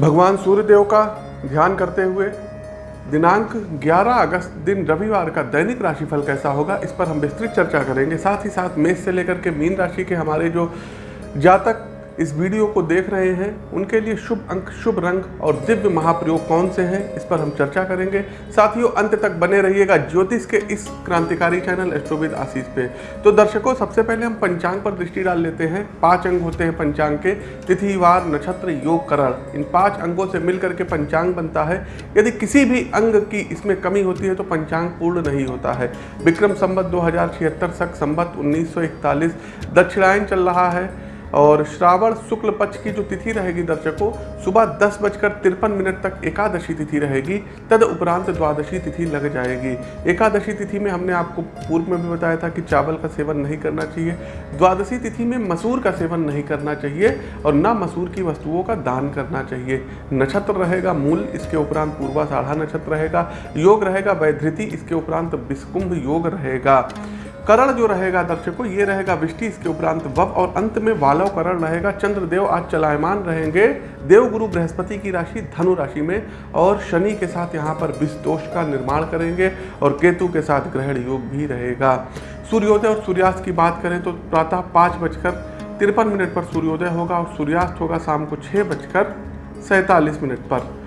भगवान सूर्यदेव का ध्यान करते हुए दिनांक 11 अगस्त दिन रविवार का दैनिक राशिफल कैसा होगा, इस पर हम विस्तृत चर्चा करेंगे। साथ ही साथ मेष से लेकर के मीन राशि के हमारे जो जातक इस वीडियो को देख रहे हैं। उनके लिए शुभ अंक, शुभ रंग और दिव्य महाप्रयोग कौन से हैं, इस पर हम चर्चा करेंगे। साथियों, अंत तक बने रहिएगा ज्योतिष के इस क्रांतिकारी चैनल एस्ट्रोविद आशीष पे। तो दर्शकों, सबसे पहले हम पंचांग पर दृष्टि डाल लेते हैं। पाँच अंग होते हैं पंचांग के। तिथिवार नक्षत्र, योग, करण। इन पाँच अंगों से मिलकर के पंचांग बनता है। यदि किसी भी अंग की इसमें कमी होती है तो पंचांग पूर्ण नहीं होता है। विक्रम संबत दो हज़ार छिहत्तर सक संबत उन्नीस दक्षिणायन चल रहा है। और श्रावण शुक्ल पक्ष की जो तिथि रहेगी दर्शकों, सुबह दस बजकर तिरपन मिनट तक एकादशी तिथि रहेगी, तद उपरांत द्वादशी तिथि लग जाएगी। एकादशी तिथि में हमने आपको पूर्व में भी बताया था कि चावल का सेवन नहीं करना चाहिए, द्वादशी तिथि में मसूर का सेवन नहीं करना चाहिए और न मसूर की वस्तुओं का दान करना चाहिए। नक्षत्र रहेगा मूल, इसके उपरांत पूर्वा साढ़ा नक्षत्र रहेगा, योग रहेगा वैधृति, इसके उपरांत विस्कुंभ योग रहेगा। करण जो रहेगा दर्शकों, ये रहेगा विष्टि, इसके उपरांत वब और अंत में वालव करण रहेगा, चंद्रदेव आज चलायमान रहेंगे। देवगुरु बृहस्पति की राशि धनु राशि में और शनि के साथ यहाँ पर विष का निर्माण करेंगे और केतु के साथ ग्रहण योग भी रहेगा। सूर्योदय और सूर्यास्त की बात करें तो प्रातः पाँच बजकर तिरपन मिनट पर सूर्योदय होगा और सूर्यास्त होगा शाम को छः बजकर सैंतालीस मिनट पर।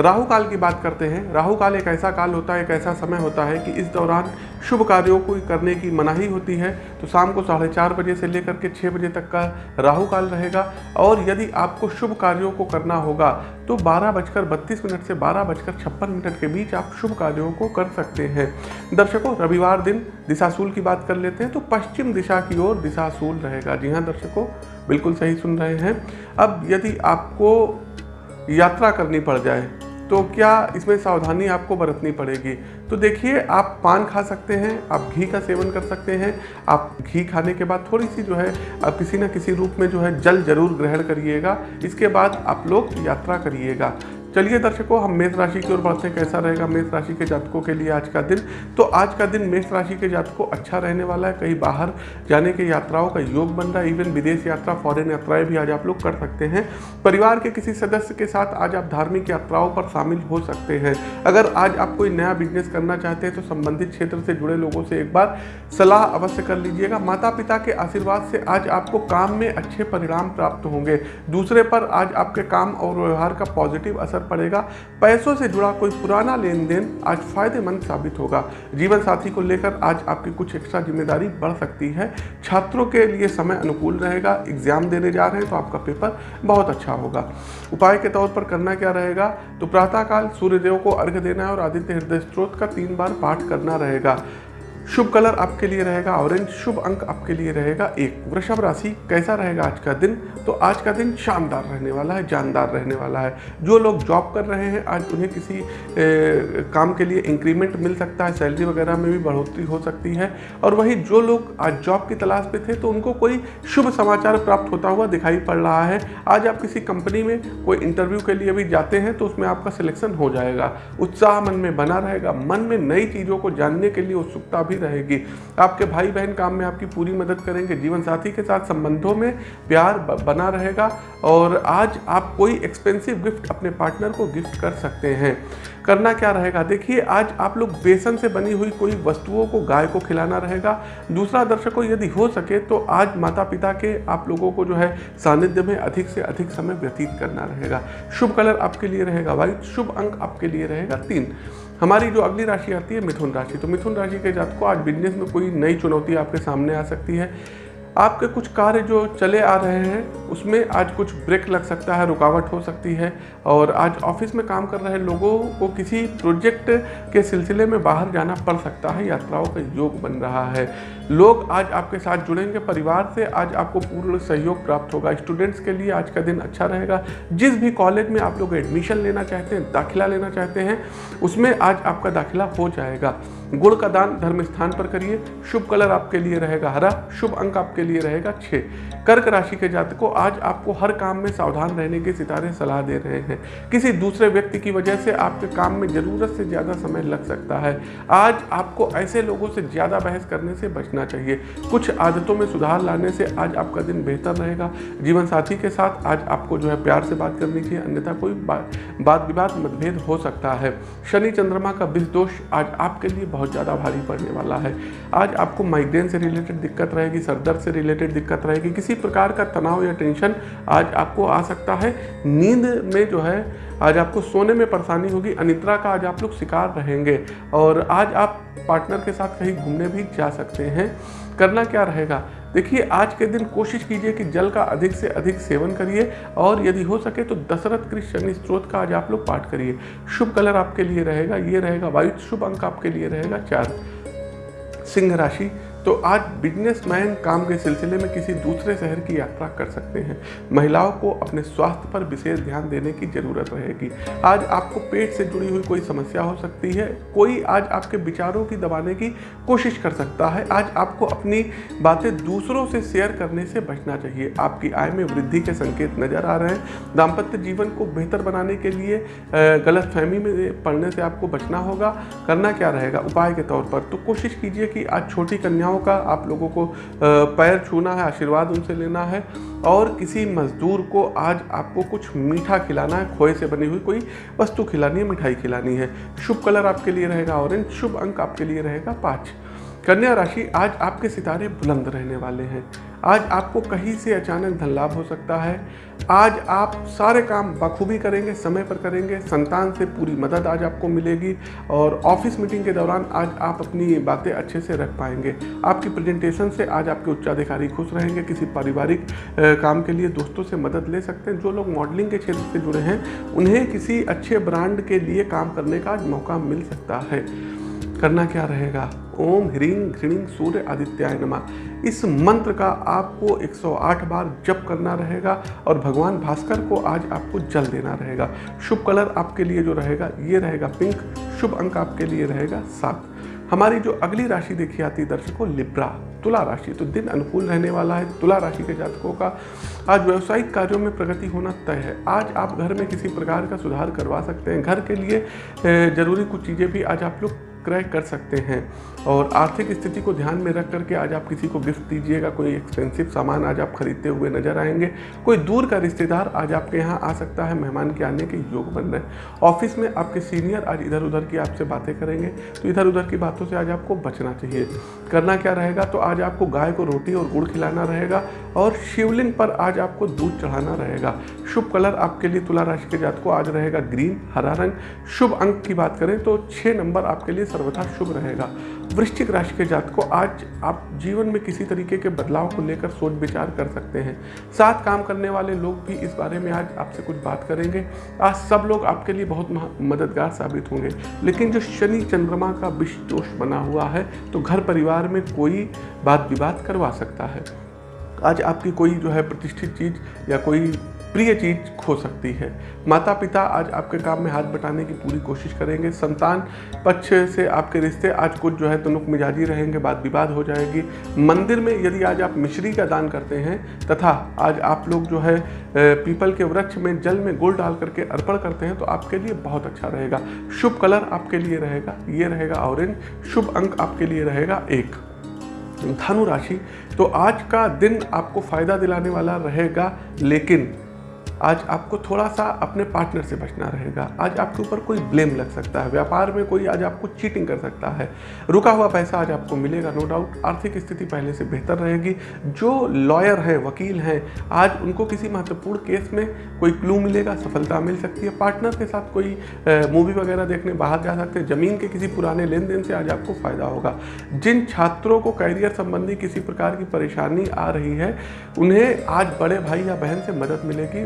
राहु काल की बात करते हैं। राहु काल एक ऐसा काल होता है, एक ऐसा समय होता है कि इस दौरान शुभ कार्यों को करने की मनाही होती है। तो शाम को साढ़े चार बजे से लेकर के छः बजे तक का राहु काल रहेगा। और यदि आपको शुभ कार्यों को करना होगा तो बारह बजकर बत्तीस मिनट से बारह बजकर छप्पन मिनट के बीच आप शुभ कार्यों को कर सकते हैं। दर्शकों, रविवार दिन दिशाशूल की बात कर लेते हैं तो पश्चिम दिशा की ओर दिशाशूल रहेगा। जी हाँ दर्शकों, बिल्कुल सही सुन रहे हैं। अब यदि आपको यात्रा करनी पड़ जाए तो क्या इसमें सावधानी आपको बरतनी पड़ेगी? तो देखिए, आप पान खा सकते हैं, आप घी का सेवन कर सकते हैं। आप घी खाने के बाद थोड़ी सी जो है, आप किसी न किसी रूप में जो है, जल ज़रूर ग्रहण करिएगा। इसके बाद आप लोग यात्रा करिएगा। चलिए दर्शकों, हम मेष राशि की ओर बढ़ते हैं। कैसा रहेगा मेष राशि के जातकों के लिए आज का दिन? तो आज का दिन मेष राशि के जातकों अच्छा रहने वाला है। कहीं बाहर जाने के यात्राओं का योग बन रहा है। इवन विदेश यात्रा फॉरेन यात्राएँ भी आज आप लोग कर सकते हैं। परिवार के किसी सदस्य के साथ आज आप धार्मिक यात्राओं पर शामिल हो सकते हैं। अगर आज आप कोई नया बिज़नेस करना चाहते हैं तो संबंधित क्षेत्र से जुड़े लोगों से एक बार सलाह अवश्य कर लीजिएगा। माता पिता के आशीर्वाद से आज आपको काम में अच्छे परिणाम प्राप्त होंगे। दूसरे पर आज आपके काम और व्यवहार का पॉजिटिव असर असर पड़ेगा। पैसों से जुड़ा कोई पुराना लेन देन आज फ़ायदेमंद साबित होगा। जीवन साथी को लेकर आज आपकी कुछ एक्स्ट्रा ज़िम्मेदारी बढ़ सकती है। छात्रों के लिए समय अनुकूल रहेगा। एग्ज़ाम देने जा रहे हैं तो आपका पेपर बहुत अच्छा होगा। उपाय के तौर पर करना क्या रहेगा? तो प्रातःकाल सूर्यदेव को अर्घ्य देना है और आदित्य हृदय स्त्रोत का तीन बार पाठ करना रहेगा। शुभ कलर आपके लिए रहेगा ऑरेंज शुभ अंक आपके लिए रहेगा एक। वृषभ राशि कैसा रहेगा आज का दिन? तो आज का दिन शानदार रहने वाला है जानदार रहने वाला है। जो लोग जॉब कर रहे हैं आज उन्हें किसी ए, काम के लिए इंक्रीमेंट मिल सकता है सैलरी वगैरह में भी बढ़ोतरी हो सकती है। और वही जो लोग आज जॉब की तलाश पे थे तो उनको कोई शुभ समाचार प्राप्त होता हुआ दिखाई पड़ रहा है। आज आप किसी कंपनी में कोई इंटरव्यू के लिए भी जाते हैं तो उसमें आपका सिलेक्शन हो जाएगा। उत्साह मन में बना रहेगा मन में नई चीज़ों को जानने के लिए उत्सुकता भी रहेगी। आपके भाई बहन काम में आपकी पूरी मदद करेंगे, जीवन साथी के साथ संबंधों में प्यार बना रहेगा और आज आप कोई एक्सपेंसिव गिफ्ट अपने पार्टनर को गिफ्ट कर सकते हैं। करना क्या रहेगा? देखिए, आज आप लोग बेसन से बनी हुई कोई वस्तुओं को, गाय को खिलाना रहेगा। दूसरा दर्शकों यदि हो सके तो आज माता पिता के आप लोगों को जो है सानिध्य में अधिक से अधिक समय व्यतीत करना रहेगा। शुभ कलर आपके लिए रहेगा वाइट शुभ अंक आपके लिए रहेगा, तीन। हमारी जो अगली राशि आती है मिथुन राशि तो मिथुन राशि के जात को आज बिज़नेस में कोई नई चुनौती आपके सामने आ सकती है। आपके कुछ कार्य जो चले आ रहे हैं, उसमें आज कुछ ब्रेक लग सकता है, रुकावट हो सकती है। और आज ऑफ़िस में काम कर रहे लोगों को किसी प्रोजेक्ट के सिलसिले में बाहर जाना पड़ सकता है, यात्राओं का योग बन रहा है। लोग आज आपके साथ जुड़ेंगे, परिवार से आज आपको पूर्ण सहयोग प्राप्त होगा। स्टूडेंट्स के लिए आज का दिन अच्छा रहेगा। जिस भी कॉलेज में आप लोग एडमिशन लेना चाहते हैं, दाखिला लेना चाहते हैं, उसमें आज आपका दाखिला हो जाएगा। गुड़ का दान धर्म स्थान पर करिए। शुभ कलर आपके लिए रहेगा हरा, शुभ अंक आपके लिए रहेगा छः कर्क राशि के जातकों, आज आपको हर काम में सावधान रहने के सितारे सलाह दे रहे हैं। किसी दूसरे व्यक्ति की वजह से आपके काम में ज़रूरत से ज़्यादा समय लग सकता है। आज आपको ऐसे लोगों से ज़्यादा बहस करने से बचना चाहिए। कुछ आदतों में सुधार लाने से आज आपका दिन बेहतर रहेगा। जीवन साथी के साथ आज आपको जो है प्यार से बात करनी चाहिए अन्यथा कोई बात विवाद मतभेद हो सकता है। शनि चंद्रमा का बिल दोष आज आपके लिए बहुत ज़्यादा भारी पड़ने वाला है। आज आपको माइग्रेन से रिलेटेड दिक्कत रहेगी सरदर्द से रिलेटेड दिक्कत रहेगी। किसी प्रकार का तनाव या टेंशन आज आपको आ सकता है। नींद में जो है, आज आपको सोने में परेशानी होगी। अनिद्रा का आज आप लोग शिकार रहेंगे और आज आप पार्टनर के साथ कहीं घूमने भी जा सकते हैं। करना क्या रहेगा? देखिए, आज के दिन कोशिश कीजिए कि जल का अधिक से अधिक सेवन करिए और यदि हो सके तो दशरथ कृष्ण शनि स्त्रोत का आज आप लोग पाठ करिए। शुभ कलर आपके लिए रहेगा, ये रहेगा वायु, शुभ अंक आपके लिए रहेगा चार। सिंह राशि तो आज बिजनेसमैन काम के सिलसिले में किसी दूसरे शहर की यात्रा कर सकते हैं। महिलाओं को अपने स्वास्थ्य पर विशेष ध्यान देने की ज़रूरत रहेगी। आज आपको पेट से जुड़ी हुई कोई समस्या हो सकती है। कोई आज आपके विचारों की दबाने की कोशिश कर सकता है। आज आपको अपनी बातें दूसरों से शेयर करने से बचना चाहिए। आपकी आय में वृद्धि के संकेत नज़र आ रहे हैं। दाम्पत्य जीवन को बेहतर बनाने के लिए गलत फहमी में पढ़ने से आपको बचना होगा। करना क्या रहेगा? उपाय के तौर पर। तो कोशिश कीजिए कि आज छोटी कन्या कन्याओं का आप लोगों को पैर छूना है, आशीर्वाद उनसे लेना है और किसी मज़दूर को आज आपको कुछ मीठा खिलाना है, खोए से बनी हुई कोई वस्तु खिलानी है, मिठाई खिलानी है। शुभ कलर आपके लिए रहेगा ऑरेंज, शुभ अंक आपके लिए रहेगा पाँच। कन्या राशि आज आपके सितारे बुलंद रहने वाले हैं। आज आपको कहीं से अचानक धन लाभ हो सकता है। आज आप सारे काम बखूबी करेंगे, समय पर करेंगे, संतान से पूरी मदद आज आपको मिलेगी और ऑफ़िस मीटिंग के दौरान आज आप अपनी बातें अच्छे से रख पाएँगे। आपकी प्रेजेंटेशन से आज आपके उच्चाधिकारी खुश रहेंगे, किसी पारिवारिक काम के लिए दोस्तों से मदद ले सकते हैं। जो लोग मॉडलिंग के क्षेत्र से जुड़े हैं, उन्हें किसी अच्छे ब्रांड के लिए काम करने का आज मौका मिल सकता है। करना क्या रहेगा? ओम ह्रीं घृणिंग सूर्य आदित्याय नमा। इस मंत्र का आपको 108 बार जप करना रहेगा और भगवान भास्कर को आज आपको जल देना रहेगा। शुभ कलर आपके लिए जो रहेगा, ये रहेगा पिंक। शुभ अंक आपके लिए रहेगा सात। हमारी जो अगली राशि देखी आती है दर्शकों, लिब्रा, तुला राशि। तो दिन अनुकूल रहने वाला है तुला राशि के जातकों का। आज व्यवसायिक कार्यों में प्रगति होना तय है। आज आप घर में किसी प्रकार का सुधार करवा सकते हैं। घर के लिए ज़रूरी कुछ चीज़ें भी आज आप लोग क्रय कर सकते हैं। और आर्थिक स्थिति को ध्यान में रख करके आज आप किसी को गिफ्ट दीजिएगा, कोई एक्सपेंसिव सामान आज आप खरीदते हुए नज़र आएँगे, कोई दूर का रिश्तेदार आज आपके यहाँ आ सकता है मेहमान के आने के योग बन रहे ऑफ़िस में आपके सीनियर आज इधर उधर की आपसे बातें करेंगे तो इधर उधर की बातों से आज आपको बचना चाहिए। करना क्या रहेगा? तो आज आपको गाय को रोटी और गुड़ खिलाना रहेगा और शिवलिंग पर आज आपको दूध चढ़ाना रहेगा। शुभ कलर आपके लिए तुला राशि के जात को आज रहेगा ग्रीन, हरा रंग। शुभ अंक की बात करें तो छः नंबर आपके लिए सर्वथा शुभ रहेगा। वृश्चिक राशि के जात को आज आप जीवन में किसी तरीके के बदलाव को लेकर सोच विचार कर सकते हैं। साथ काम करने वाले लोग भी इस बारे में आज आपसे कुछ बात करेंगे। आज सब लोग आपके लिए बहुत मददगार साबित होंगे। लेकिन जो शनि चंद्रमा का विष दोष बना हुआ है तो घर परिवार में कोई बात विवाद करवा सकता है। आज आपकी कोई जो है प्रतिष्ठित चीज़ या कोई प्रिय चीज़ खो सकती है। माता पिता आज आपके काम में हाथ बटाने की पूरी कोशिश करेंगे। संतान पक्ष से आपके रिश्ते आज कुछ जो है तुनुक मिजाजी रहेंगे, बात विवाद हो जाएगी। मंदिर में यदि आज आप मिश्री का दान करते हैं तथा आज आप लोग जो है पीपल के वृक्ष में जल में गुड़ डाल करके अर्पण करते हैं तो आपके लिए बहुत अच्छा रहेगा। शुभ कलर आपके लिए रहेगा, ये रहेगा ऑरेंज, शुभ अंक आपके लिए रहेगा एक। धनु राशि तो आज का दिन आपको फ़ायदा दिलाने वाला रहेगा, लेकिन आज आपको थोड़ा सा अपने पार्टनर से बचना रहेगा। आज आपके ऊपर कोई ब्लेम लग सकता है। व्यापार में कोई आज आपको चीटिंग कर सकता है। रुका हुआ पैसा आज आपको मिलेगा नो डाउट आर्थिक स्थिति पहले से बेहतर रहेगी। जो लॉयर हैं, वकील हैं, आज उनको किसी महत्वपूर्ण केस में कोई क्लू मिलेगा, सफलता मिल सकती है। पार्टनर के साथ कोई मूवी वगैरह देखने बाहर जा सकते हैं। ज़मीन के किसी पुराने लेन देन से आज आपको फ़ायदा होगा। जिन छात्रों को कैरियर संबंधी किसी प्रकार की परेशानी आ रही है, उन्हें आज बड़े भाई या बहन से मदद मिलेगी।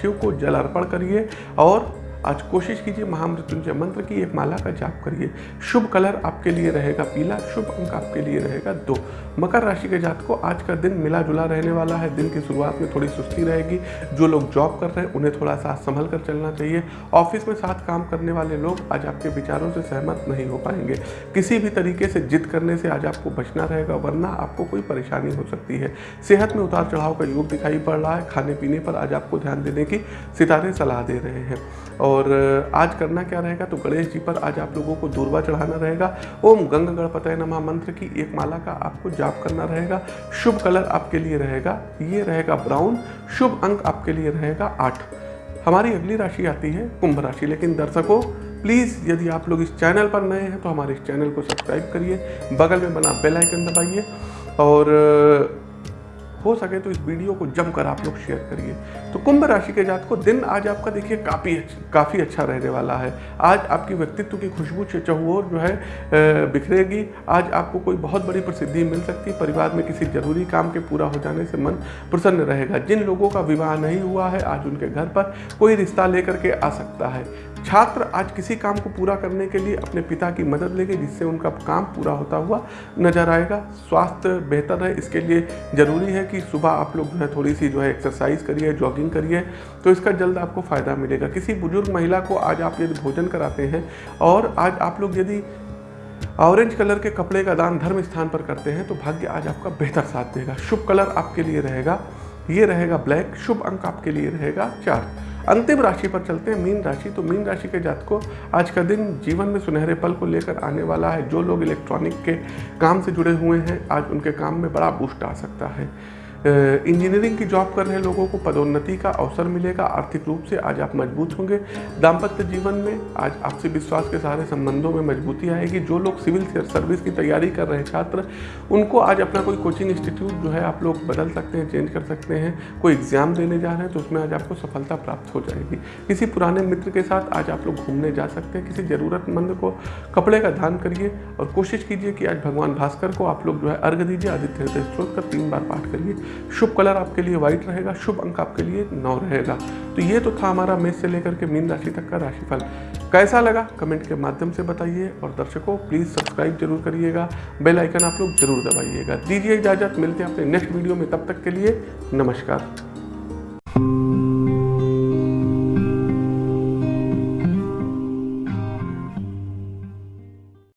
शिव को जल अर्पण करिए और आज कोशिश कीजिए महामृत्युंजय मंत्र की एक माला का जाप करिए। शुभ कलर आपके लिए रहेगा पीला, शुभ अंक आपके लिए रहेगा दो। मकर राशि के जात को आज का दिन मिला जुला रहने वाला है। दिन की शुरुआत में थोड़ी सुस्ती रहेगी। जो लोग जॉब कर रहे हैं, उन्हें थोड़ा सा संभल कर चलना चाहिए। ऑफ़िस में साथ काम करने वाले लोग आज आपके विचारों से सहमत नहीं हो पाएँगे। किसी भी तरीके से जिद करने से आज आपको बचना रहेगा, वरना आपको कोई परेशानी हो सकती है। सेहत में उतार चढ़ाव का योग दिखाई पड़ रहा है। खाने पीने पर आज आपको ध्यान देने की सितारे सलाह दे रहे हैं। और आज करना क्या रहेगा? तो गणेश जी पर आज आप लोगों को दूरबा चढ़ाना रहेगा। ओम गंग गणपत नमा। मंत्र की एक माला का आपको जाप करना रहेगा। शुभ कलर आपके लिए रहेगा। ये रहेगा ब्राउन। शुभ अंक आपके लिए रहेगा आठ। हमारी अगली राशि आती है कुंभ राशि। लेकिन दर्शकों, प्लीज़ यदि आप लोग इस चैनल पर नए हैं तो हमारे इस चैनल को सब्सक्राइब करिए। बगल में बना बेल आइकन दबाइए। और हो सके तो इस वीडियो को जमकर आप लोग शेयर करिए। तो कुंभ राशि के जात को दिन आज आपका देखिए काफ़ी काफ़ी अच्छा रहने वाला है। आज आपकी व्यक्तित्व की खुशबू चहुओर जो है बिखरेगी। आज आपको कोई बहुत बड़ी प्रसिद्धि मिल सकती है। परिवार में किसी ज़रूरी काम के पूरा हो जाने से मन प्रसन्न रहेगा। जिन लोगों का विवाह नहीं हुआ है, आज उनके घर पर कोई रिश्ता लेकर के आ सकता है। छात्र आज किसी काम को पूरा करने के लिए अपने पिता की मदद लेंगे, जिससे उनका काम पूरा होता हुआ नज़र आएगा। स्वास्थ्य बेहतर है, इसके लिए ज़रूरी है कि सुबह आप लोग जो है थोड़ी सी जो है एक्सरसाइज करिए जॉगिंग करिए तो इसका जल्द आपको फ़ायदा मिलेगा। किसी बुज़ुर्ग महिला को आज आप यदि भोजन कराते हैं और आज आप लोग यदि ऑरेंज कलर के कपड़े का दान धर्म स्थान पर करते हैं तो भाग्य आज आपका बेहतर साथ देगा। शुभ कलर आपके लिए रहेगा, ये रहेगा ब्लैक शुभ अंक आपके लिए रहेगा चार। अंतिम राशि पर चलते हैं, मीन राशि। तो मीन राशि के जात को आज का दिन जीवन में सुनहरे पल को लेकर आने वाला है। जो लोग इलेक्ट्रॉनिक के काम से जुड़े हुए हैं, आज उनके काम में बड़ा बूस्ट आ सकता है। इंजीनियरिंग की जॉब कर रहे लोगों को पदोन्नति का अवसर मिलेगा। आर्थिक रूप से आज आप मज़बूत होंगे। दाम्पत्य जीवन में आज आपसे विश्वास के सारे संबंधों में मजबूती आएगी। जो लोग सिविल सर्विस की तैयारी कर रहे छात्र, उनको आज अपना कोई कोचिंग इंस्टीट्यूट जो है, आप लोग बदल सकते हैं चेंज कर सकते हैं। कोई एग्ज़ाम देने जा रहे हैं तो उसमें आज आपको सफलता प्राप्त हो जाएगी। किसी पुराने मित्र के साथ आज आप लोग घूमने जा सकते हैं। किसी ज़रूरतमंद को कपड़े का दान करिए और कोशिश कीजिए कि आज भगवान भास्कर को आप लोग जो है अर्घ दीजिए, आदित्य स्त्रोत का तीन बार पाठ करिए। शुभ कलर आपके लिए व्हाइट रहेगा, शुभ अंक आपके लिए नौ रहेगा। तो ये तो था हमारा मेष से लेकर के मीन राशि तक का राशिफल। कैसा लगा? कमेंट के माध्यम से बताइए और दर्शकों प्लीज़ सब्सक्राइब ज़रूर करिएगा। बेल आइकन आप लोग ज़रूर दबाइएगा। दीजिए इजाज़त, मिलते हैं अपने नेक्स्ट वीडियो में, तब तक के लिए नमस्कार।